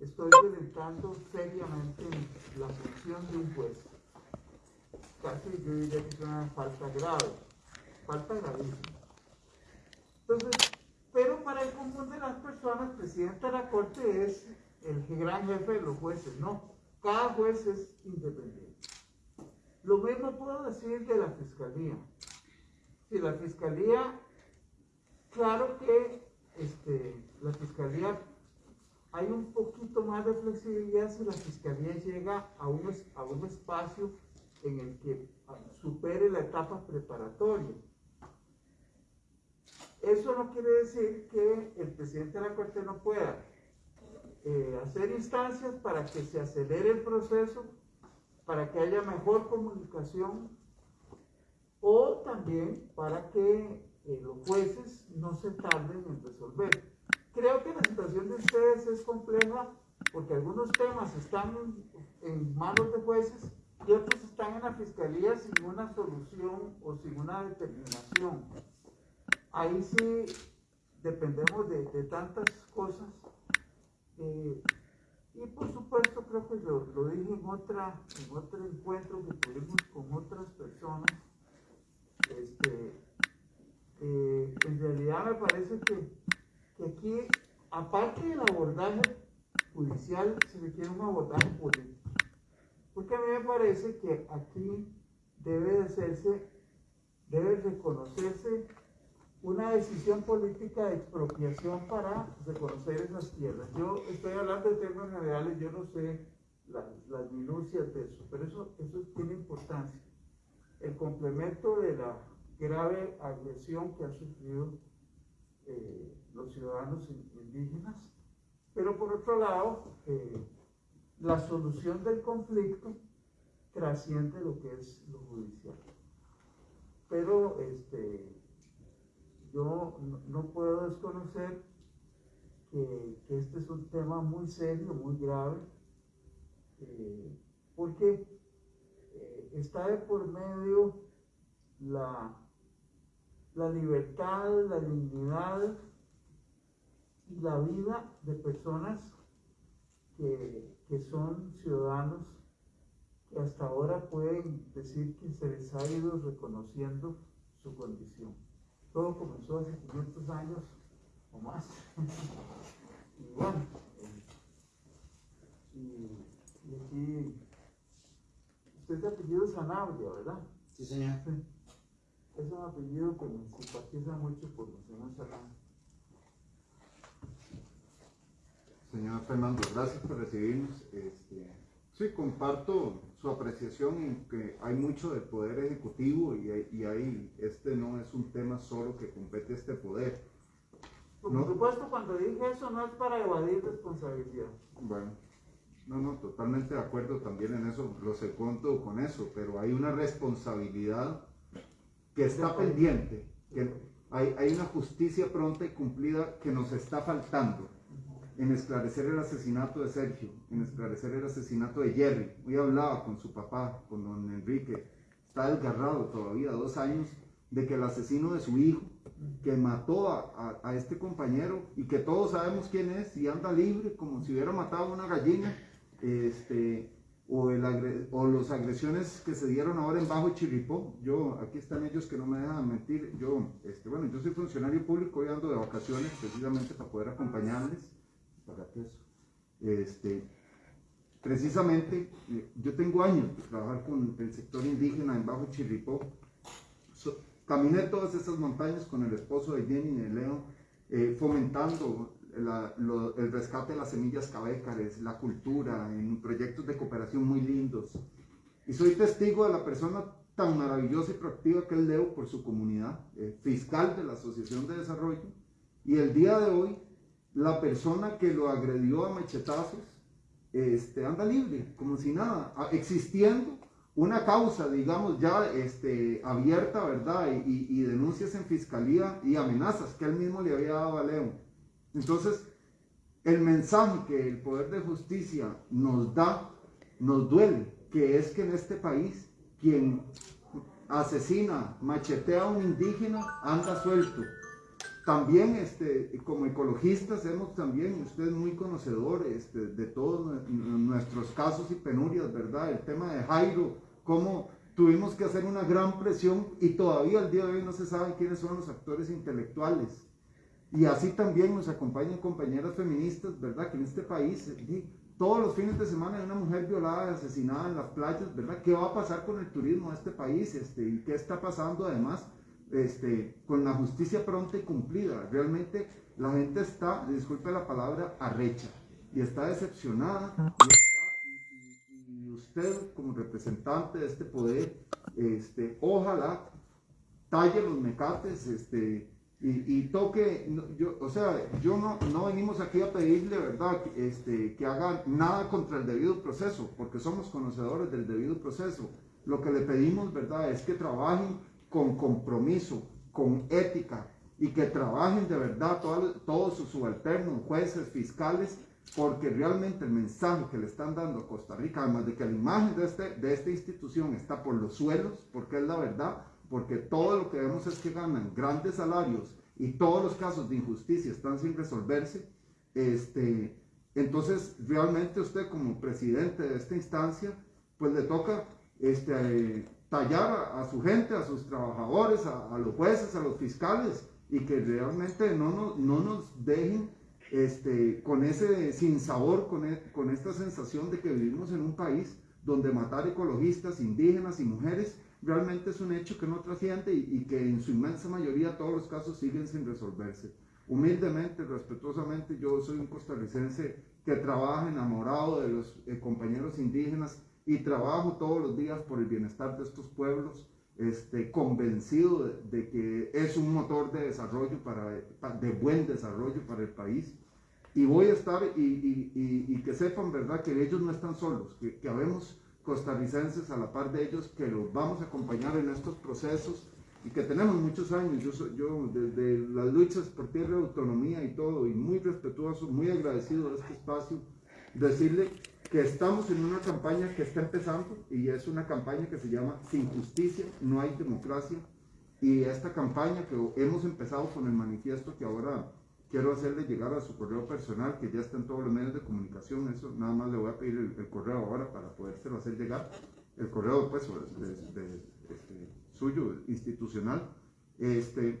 estoy violentando seriamente la función de un juez. Casi yo diría que es una falta grave, falta gravísima. Entonces, pero para el común de las personas, presidente de la Corte es el gran jefe de los jueces. No, cada juez es independiente. Lo mismo puedo decir de la Fiscalía. Si la Fiscalía, claro que este, la Fiscalía, hay un poquito más de flexibilidad si la Fiscalía llega a un, espacio en el que supere la etapa preparatoria. Eso no quiere decir que el presidente de la Corte no pueda eh, hacer instancias para que se acelere el proceso, para que haya mejor comunicación o también para que eh, los jueces no se tarden en resolver. Creo que la situación de ustedes es compleja porque algunos temas están en manos de jueces y otros están en la fiscalía sin una solución o sin una determinación. Ahí sí dependemos de, tantas cosas eh, y por supuesto, creo que lo, lo dije en, otra, en otro encuentro que tuvimos con otras personas. Este, eh, en realidad me parece que, aparte del abordaje judicial, se requiere un abordaje político. Porque a mí me parece que aquí debe de hacerse, debe reconocerse una decisión política de expropiación para reconocer esas tierras. Yo estoy hablando de términos generales, yo no sé las, las minucias de eso, pero eso, eso tiene importancia. El complemento de la grave agresión que han sufrido eh, los ciudadanos indígenas, pero por otro lado, eh, la solución del conflicto trasciende lo que es lo judicial. Pero este, yo no, puedo desconocer que, este es un tema muy serio, muy grave, eh, porque está de por medio la, la libertad, la dignidad y la vida de personas que, que son ciudadanos que hasta ahora pueden decir que se les ha ido reconociendo su condición. Todo comenzó hace 500 años o más. y bueno, eh, y, aquí, usted es de apellido Sanabria, ¿verdad? Sí, señor. Es un apellido que me simpatiza mucho por el señor. Señor Fernando, gracias por recibirnos. Este, sí, comparto su apreciación en que hay mucho del poder ejecutivo y, y ahí este no es un tema solo que compete este poder. Por supuesto, cuando dije eso no es para evadir responsabilidad. Bueno, no, no, totalmente de acuerdo también en eso, lo segundo con eso, pero hay una responsabilidad que está pendiente, que hay, hay una justicia pronta y cumplida que nos está faltando en esclarecer el asesinato de Sergio, en esclarecer el asesinato de Jerry. Hoy hablaba con su papá, con don Enrique, está desgarrado todavía, dos años, de que el asesino de su hijo, que mató a, a, este compañero y que todos sabemos quién es y anda libre como si hubiera matado a una gallina, este, o, el o las agresiones que se dieron ahora en Bajo Chiripó. Yo, aquí están ellos que no me dejan mentir, yo, este, bueno, yo soy funcionario público, hoy ando de vacaciones precisamente para poder acompañarles para eso. Este, precisamente, eh, yo tengo años de trabajar con el sector indígena en Bajo Chirripó. caminé todas esas montañas con el esposo de Jenny y de Leo, eh, fomentando el rescate de las semillas cabécares, la cultura, en proyectos de cooperación muy lindos. Y soy testigo de la persona tan maravillosa y proactiva que es Leo por su comunidad, eh, fiscal de la Asociación de Desarrollo. Y el día de hoy la persona que lo agredió a machetazos este, anda libre, como si nada, existiendo una causa, digamos, ya este, abierta, ¿verdad? Y, denuncias en fiscalía y amenazas que él mismo le había dado a León. Entonces, el mensaje que el Poder de Justicia nos da, nos duele, que es que en este país quien asesina, machetea a un indígena, anda suelto también este, como ecologistas hemos también, usted es muy conocedor este, de todos nuestros casos y penurias, ¿verdad? El tema de Jairo, cómo tuvimos que hacer una gran presión y todavía al día de hoy no se sabe quiénes son los actores intelectuales. Y así también nos acompañan compañeras feministas, ¿verdad? Que en este país, todos los fines de semana hay una mujer violada, asesinada en las playas, ¿verdad? ¿Qué va a pasar con el turismo de este país? Este, ¿Y qué está pasando además este, con la justicia pronta y cumplida? Realmente la gente está, disculpe la palabra, arrecha y está decepcionada. Y, usted como representante de este poder, este, ojalá talle los mecates, este, y, toque, yo, o sea, yo no, no venimos aquí a pedirle, ¿verdad?, este, que hagan nada contra el debido proceso, porque somos conocedores del debido proceso. Lo que le pedimos, ¿verdad?, es que trabajen con compromiso, con ética, y que trabajen de verdad todos sus subalternos, jueces, fiscales, porque realmente el mensaje que le están dando a Costa Rica, además de que la imagen de, este, de esta institución está por los suelos, porque es la verdad, porque todo lo que vemos es que ganan grandes salarios y todos los casos de injusticia están sin resolverse, este, entonces realmente usted como presidente de esta instancia, pues le toca este, tallar a, su gente, a sus trabajadores, a, los jueces, a los fiscales, y que realmente no nos, no nos dejen este, con ese sinsabor, con, e, con esta sensación de que vivimos en un país donde matar ecologistas, indígenas y mujeres realmente es un hecho que no trasciende y, que en su inmensa mayoría todos los casos siguen sin resolverse. Humildemente, respetuosamente, yo soy un costarricense que trabaja enamorado de los eh, compañeros indígenas y trabajo todos los días por el bienestar de estos pueblos, este, convencido de, que es un motor de desarrollo, para, de buen desarrollo para el país. Y voy a estar y, que sepan, ¿verdad?, que ellos no están solos, que, que habemos costarricenses a la par de ellos que los vamos a acompañar en estos procesos y que tenemos muchos años, yo, desde las luchas por tierra de autonomía y todo, y muy respetuoso, muy agradecido de este espacio, decirle que estamos en una campaña que está empezando y es una campaña que se llama Sin justicia no hay democracia. Y esta campaña que hemos empezado con el manifiesto que ahora quiero hacerle llegar a su correo personal, que ya está en todos los medios de comunicación, eso nada más le voy a pedir el, correo ahora para podérselo hacer llegar, el correo pues de, este, suyo, institucional, este,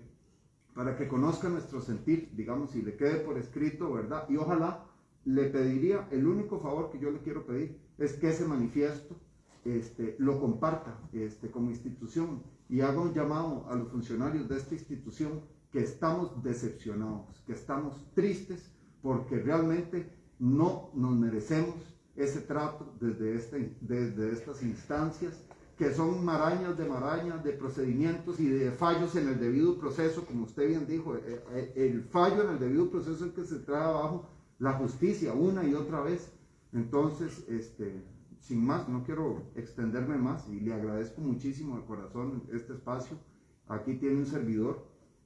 para que conozca nuestro sentir, digamos, y le quede por escrito, ¿verdad? Y ojalá le pediría, el único favor que yo le quiero pedir es que ese manifiesto este, lo comparta este, como institución. Y haga un llamado a los funcionarios de esta institución que estamos decepcionados, que estamos tristes porque realmente no nos merecemos ese trato desde, este, desde estas instancias que son marañas de marañas de procedimientos y de fallos en el debido proceso, como usted bien dijo, eh, eh, el fallo en el debido proceso es que se trae abajo la justicia una y otra vez. Entonces, este, sin más, no quiero extenderme más y le agradezco muchísimo de corazón este espacio. Aquí tiene un servidor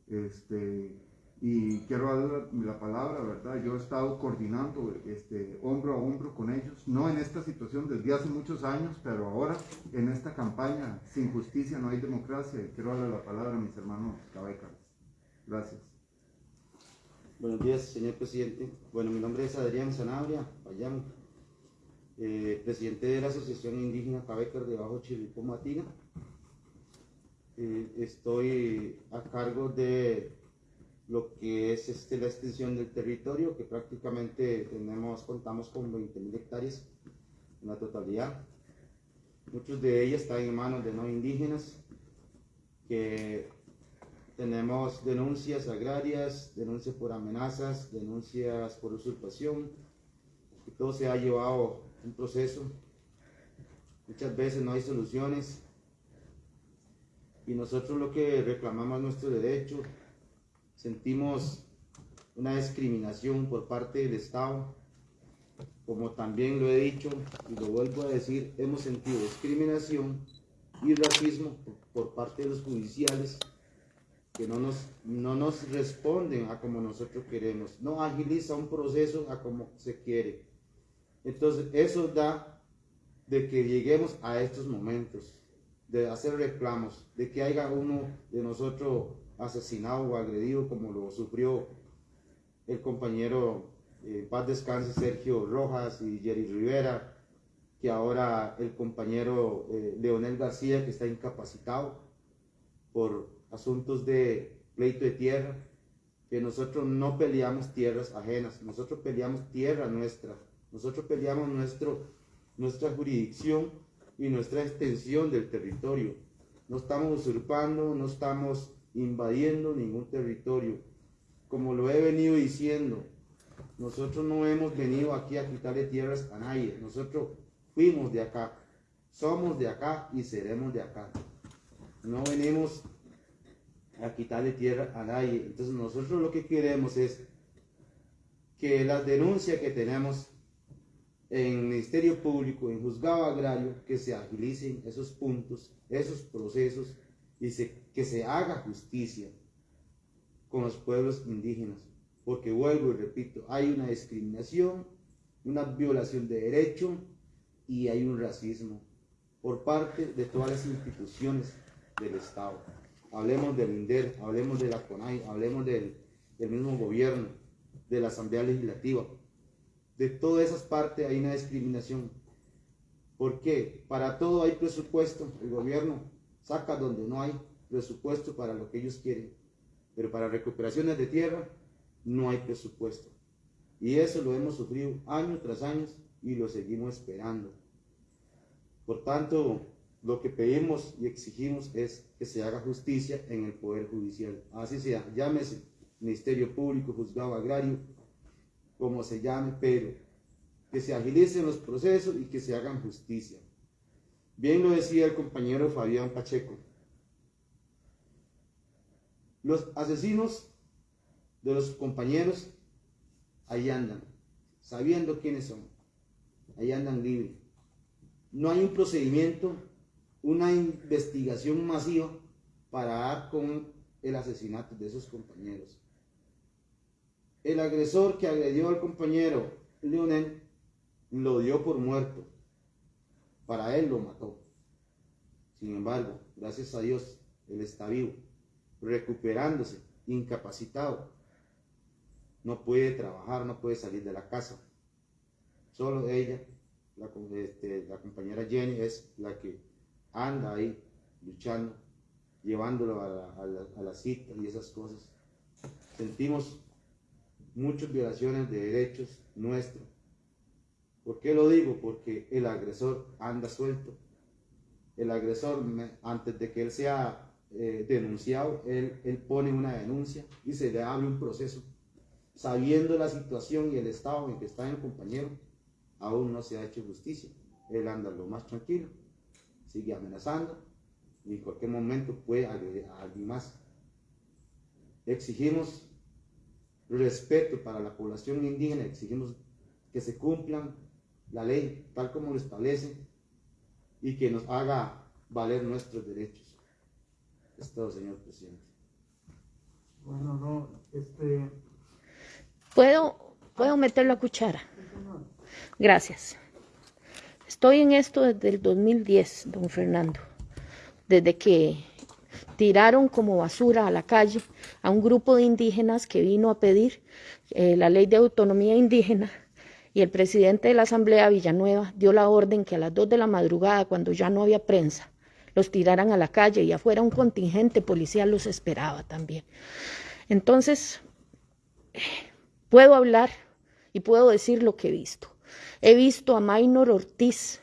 este, y quiero dar la, palabra, ¿verdad? Yo he estado coordinando este, hombro a hombro con ellos, no en esta situación desde hace muchos años, pero ahora en esta campaña, sin justicia no hay democracia, y quiero darle la palabra a mis hermanos cabecas. Gracias. Buenos días, señor presidente. Bueno, mi nombre es Adrián Sanabria, Payán, eh, presidente de la Asociación Indígena Cabecas de Bajo Chilipo Matina. Eh, estoy a cargo de lo que es este, la extensión del territorio, que prácticamente tenemos, contamos con 20.000 hectáreas en la totalidad. Muchos de ellas están en manos de no indígenas, que tenemos denuncias agrarias, denuncias por amenazas, denuncias por usurpación, todo se ha llevado un proceso. Muchas veces no hay soluciones, y nosotros lo que reclamamos nuestro derecho, sentimos una discriminación por parte del Estado, como también lo he dicho y lo vuelvo a decir, hemos sentido discriminación y racismo por, parte de los judiciales que no nos, no nos responden a como nosotros queremos, no agiliza un proceso a como se quiere. Entonces eso da de que lleguemos a estos momentos de hacer reclamos, de que haya uno de nosotros asesinado o agredido como lo sufrió el compañero eh, paz descanse Sergio Rojas y Jerry Rivera, que ahora el compañero eh, Leonel García, que está incapacitado por asuntos de pleito de tierra, que nosotros no peleamos tierras ajenas, nosotros peleamos tierra nuestra, nosotros peleamos nuestro, nuestra jurisdicción y nuestra extensión del territorio. No estamos usurpando, no estamos invadiendo ningún territorio. Como lo he venido diciendo, nosotros no hemos venido aquí a quitarle tierras a nadie. Nosotros fuimos de acá, somos de acá y seremos de acá. No venimos a quitarle tierra a nadie. Entonces nosotros lo que queremos es que las denuncias que tenemos en Ministerio Público, en Juzgado Agrario, que se agilicen esos puntos, esos procesos y que se haga justicia con los pueblos indígenas. Porque vuelvo y repito, hay una discriminación, una violación de derechos y hay un racismo por parte de todas las instituciones del Estado. Hablemos del INDER, hablemos de la CONAI, hablemos del, del mismo gobierno, de la Asamblea Legislativa. De todas esas partes hay una discriminación. ¿Por qué? Para todo hay presupuesto. El gobierno saca donde no hay presupuesto para lo que ellos quieren. Pero para recuperaciones de tierra no hay presupuesto. Y eso lo hemos sufrido año tras año y lo seguimos esperando. Por tanto, lo que pedimos y exigimos es que se haga justicia en el Poder Judicial. Así sea, llámese Ministerio Público, Juzgado Agrario, como se llame, pero que se agilicen los procesos y que se hagan justicia. Bien lo decía el compañero Fabián Pacheco. Los asesinos de los compañeros, ahí andan, sabiendo quiénes son. Ahí andan libres. No hay un procedimiento, una investigación masiva para dar con el asesinato de esos compañeros. El agresor que agredió al compañero Leonel lo dio por muerto. Para él lo mató. Sin embargo, gracias a Dios, él está vivo, recuperándose, incapacitado, no puede trabajar, no puede salir de la casa. Solo ella, la, este, compañera Jenny, es la que anda ahí luchando, llevándolo a la, cita y esas cosas. Sentimos muchas violaciones de derechos nuestros. ¿Por qué lo digo? Porque el agresor anda suelto. El agresor, antes de que él sea eh, denunciado, él, él pone una denuncia y se le abre un proceso sabiendo la situación y el estado en que está el compañero, aún no se ha hecho justicia. Él anda lo más tranquilo, sigue amenazando y en cualquier momento puede agredir a alguien más. Exigimos respeto para la población indígena, exigimos que se cumplan la ley tal como lo establece y que nos haga valer nuestros derechos. Es todo, señor presidente. Bueno, no, este, ¿Puedo, puedo meter la cuchara? Gracias. Estoy en esto desde el 2010, don Fernando. Desde que tiraron como basura a la calle a un grupo de indígenas que vino a pedir eh, la ley de autonomía indígena y el presidente de la Asamblea Villanueva dio la orden que a las dos de la madrugada, cuando ya no había prensa, los tiraran a la calle y afuera un contingente policial los esperaba también. Entonces, Puedo hablar y puedo decir lo que he visto. He visto a Maynor Ortiz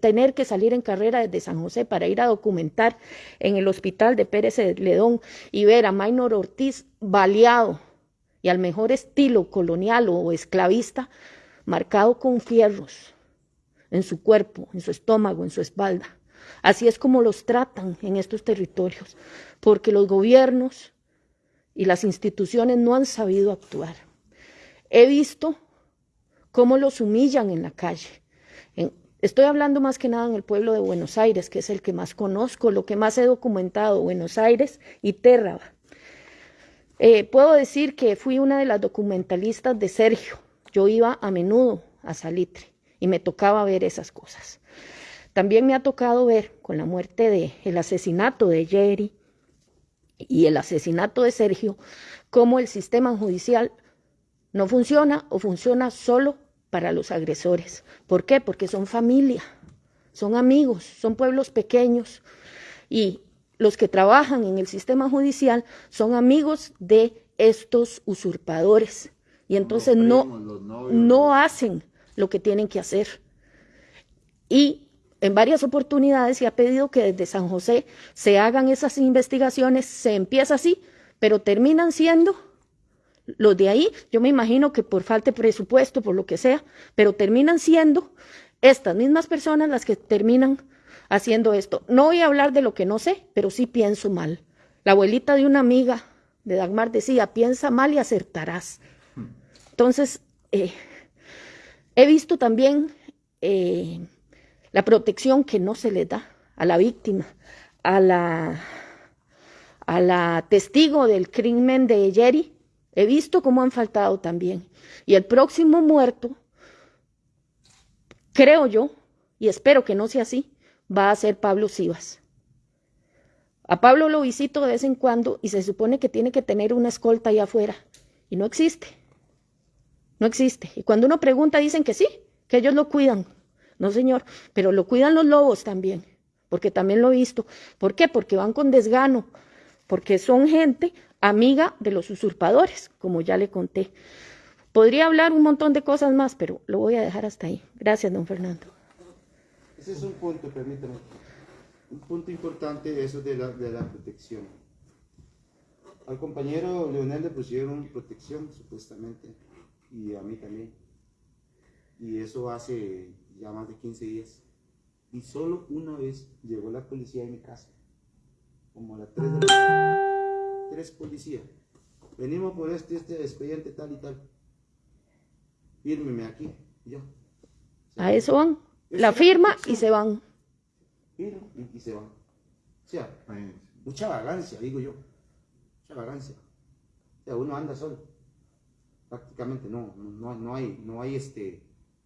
tener que salir en carrera desde San José para ir a documentar en el hospital de Pérez Ledón y ver a Maynor Ortiz baleado y al mejor estilo colonial o esclavista, marcado con fierros en su cuerpo, en su estómago, en su espalda. Así es como los tratan en estos territorios, porque los gobiernos y las instituciones no han sabido actuar. He visto cómo los humillan en la calle. Estoy hablando más que nada en el pueblo de Buenos Aires, que es el que más conozco, lo que más he documentado, Buenos Aires y Térraba. Eh, puedo decir que fui una de las documentalistas de Sergio. Yo iba a menudo a Salitre y me tocaba ver esas cosas. También me ha tocado ver con la muerte de el asesinato de Jerry, y el asesinato de Sergio, cómo el sistema judicial no funciona o funciona solo para los agresores. ¿Por qué? Porque son familia, son amigos, son pueblos pequeños y los que trabajan en el sistema judicial son amigos de estos usurpadores y entonces no, no hacen lo que tienen que hacer. Y en varias oportunidades se ha pedido que desde San José se hagan esas investigaciones, se empieza así, pero terminan siendo los de ahí, yo me imagino que por falta de presupuesto, por lo que sea, pero terminan siendo estas mismas personas las que terminan haciendo esto. No voy a hablar de lo que no sé, pero sí pienso mal. La abuelita de una amiga de Dagmar decía, piensa mal y acertarás. Entonces, eh, he visto también eh, la protección que no se le da a la víctima, a la, a la testigo del crimen de Jerry. He visto cómo han faltado también. Y el próximo muerto, creo yo, y espero que no sea así, va a ser Pablo Sivas. A Pablo lo visito de vez en cuando y se supone que tiene que tener una escolta allá afuera. Y no existe. No existe. Y cuando uno pregunta dicen que sí, que ellos lo cuidan. No, señor, pero lo cuidan los lobos también, porque también lo he visto. ¿Por qué? Porque van con desgano, porque son gente amiga de los usurpadores, como ya le conté. Podría hablar un montón de cosas más, pero lo voy a dejar hasta ahí. Gracias, don Fernando. Ese es un punto, permítame. Un punto importante eso de la, de la protección. Al compañero Leonel le pusieron protección, supuestamente, y a mí también. Y eso hace ya más de 15 días. Y solo una vez llegó la policía a mi casa, como a las 3 de la tarde. Tres policías. Venimos por este, este expediente tal y tal. Fírmeme aquí. Y yo. A eso van. La firma y se van. Firma y, y se van. O sea, mucha vagancia, digo yo. Mucha vagancia. O sea, uno anda solo. Prácticamente no, no, no hay, no hay este,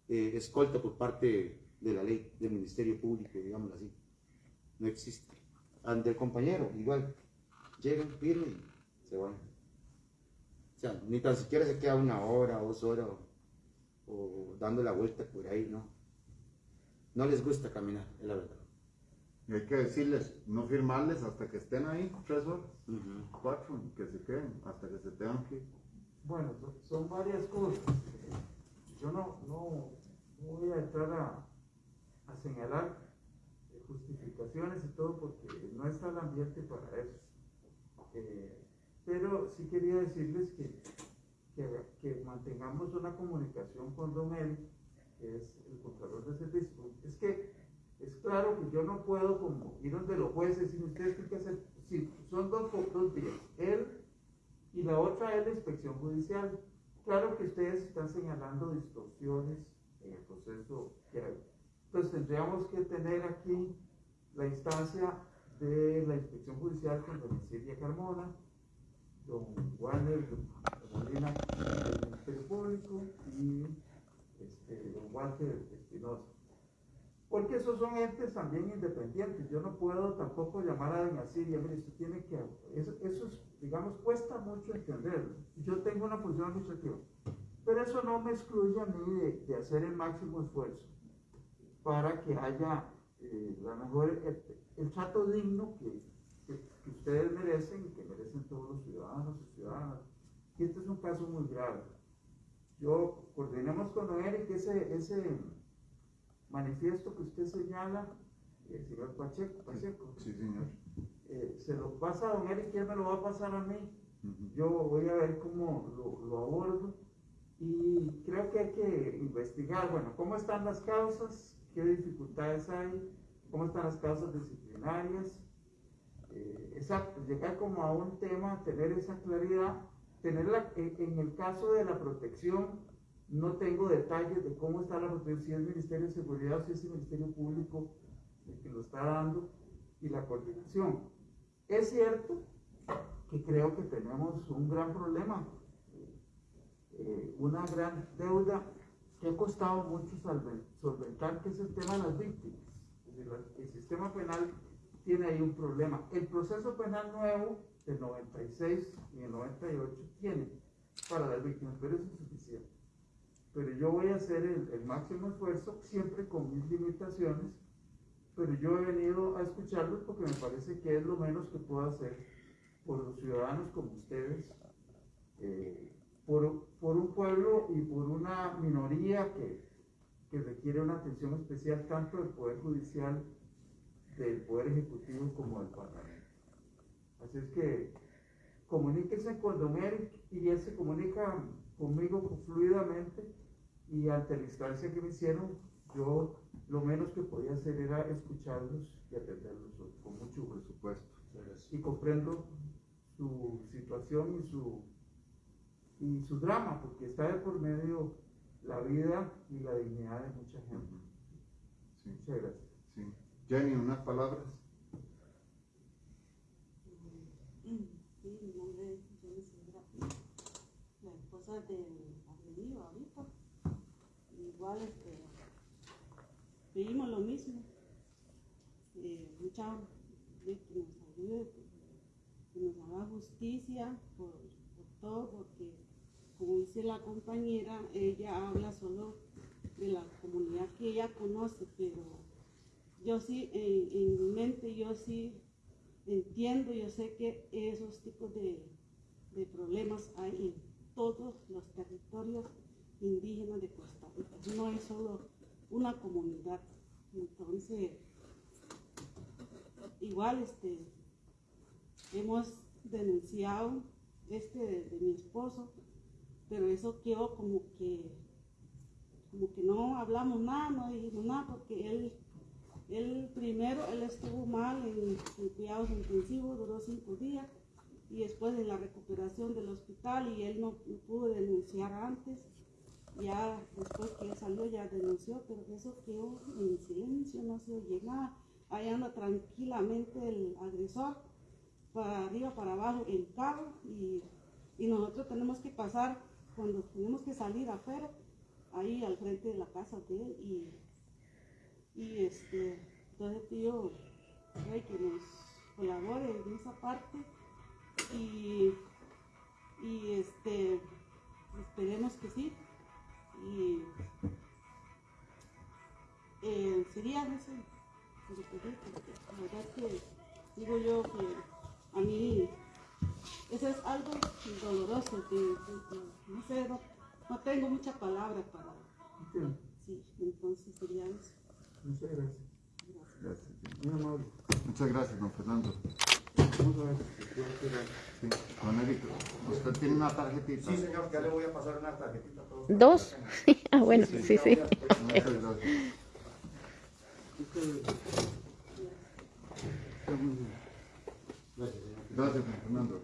eh, escolta por parte de la ley, del Ministerio Público, digámoslo así. No existe. Ante el compañero, igual, llegan, firmen y se van. O sea, ni tan siquiera se queda una hora, dos horas o, o dando la vuelta por ahí, no. No les gusta caminar, es la verdad. Y hay que decirles, no firmarles hasta que estén ahí, tres horas, cuatro, que se queden, hasta que se tengan que ir. Bueno, son, varias cosas. Yo no, no, no voy a entrar a, a señalar justificaciones y todo porque no está el ambiente para eso. Eh, pero sí quería decirles que, que, mantengamos una comunicación con Eric, que es el contralor de servicio. Es que es claro que yo no puedo como ir donde los jueces y ustedes tienen que hacer, sí, son dos, dos días, él y la otra es la inspección judicial. Claro que ustedes están señalando distorsiones en el proceso que hay. Entonces tendríamos que tener aquí la instancia de la inspección judicial con don Silvia Carmona, don Warner Molina del Ministerio Público y este, don Walter Espinosa. Porque esos son entes también independientes. Yo no puedo tampoco llamar a doña Silvia, mire, usted tiene que... Eso, eso es, digamos, cuesta mucho entenderlo. Yo tengo una función administrativa. Pero eso no me excluye a mí de, hacer el máximo esfuerzo para que haya eh, la mejor, el, trato digno que, que, que, ustedes merecen y que merecen todos los ciudadanos y ciudadanas. Y este es un caso muy grave. Yo coordinemos con Eric ese, ese manifiesto que usted señala, el señor Pacheco, Pacheco. Sí, señor. Eh, se lo pasa a don Eric él me lo va a pasar a mí. Uh -huh. Yo voy a ver cómo lo, lo abordo y creo que hay que investigar, bueno, cómo están las causas, qué dificultades hay, cómo están las causas disciplinarias. Eh, exacto, llegar como a un tema, tener esa claridad, tenerla en el caso de la protección, no tengo detalles de cómo está la protección, si es el Ministerio de Seguridad o si es el Ministerio Público el que lo está dando, y la coordinación. Es cierto que creo que tenemos un gran problema, eh, una gran deuda que ha costado mucho solventar, que es el tema de las víctimas. El sistema penal tiene ahí un problema. El proceso penal nuevo del 96 y el 98 tienen para las víctimas, pero es suficiente. Pero yo voy a hacer el, el máximo esfuerzo, siempre con mis limitaciones, pero yo he venido a escucharlos porque me parece que es lo menos que puedo hacer por los ciudadanos como ustedes, eh, por, por un pueblo y por una minoría que, que requiere una atención especial tanto del Poder Judicial, del Poder Ejecutivo como del Parlamento. Así es que comuníquense con Don Eric y él se comunica conmigo fluidamente y ante la instancia que me hicieron, yo lo menos que podía hacer era escucharlos y atenderlos con mucho gusto. supuesto. Y comprendo su situación y su, y su drama, porque está de por medio la vida y la dignidad de mucha gente. Sí, Muchas gracias. Sí. Jenny, unas palabras. Sí, mi nombre es Jenny la esposa del agredido ahorita. Igual este, pedimos lo mismo. Eh, muchas que nos ayude, que nos haga justicia por todo, porque como dice la compañera, ella habla solo de la comunidad que ella conoce, pero yo sí, en, mi mente, yo sí entiendo, yo sé que esos tipos de, de problemas hay en todos los territorios indígenas de Costa Rica. No es solo una comunidad. Entonces, igual este, hemos denunciado este de, de mi esposo, pero eso quedó como que, como que no hablamos nada, no dijimos nada, porque él él primero, él estuvo mal en, cuidados intensivos, duró cinco días, y después en la recuperación del hospital, y él no, pudo denunciar antes. Ya después que él salió, ya denunció, pero eso quedó en silencio, no se oye nada. Ahí anda tranquilamente el agresor, para arriba, para abajo, en carro, y, y nosotros tenemos que pasar, cuando tenemos que salir afuera, ahí al frente de la casa de él, y y este, entonces pido ay, que nos colabore en esa parte y, y este, esperemos que sí. Y eh, sería eso, porque la verdad que digo yo que a mí eso es algo doloroso, que no sé, no, no, tengo mucha palabra para... Sí, entonces sería eso. Muchas gracias. Gracias. Muy amable. Muchas gracias, don Fernando. Sí. Don Eric, usted tiene una tarjetita. Sí, señor, ya le voy a pasar una tarjetita a todos. ¿Dos? ah, bueno, sí, sí. sí. Muchas gracias. Gracias, don Fernando.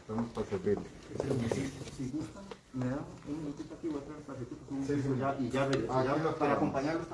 Estamos para servirle. Si gustan, me da un minutito aquí, voy a traer con un piso ya, y ya, ya para acompañarlos también.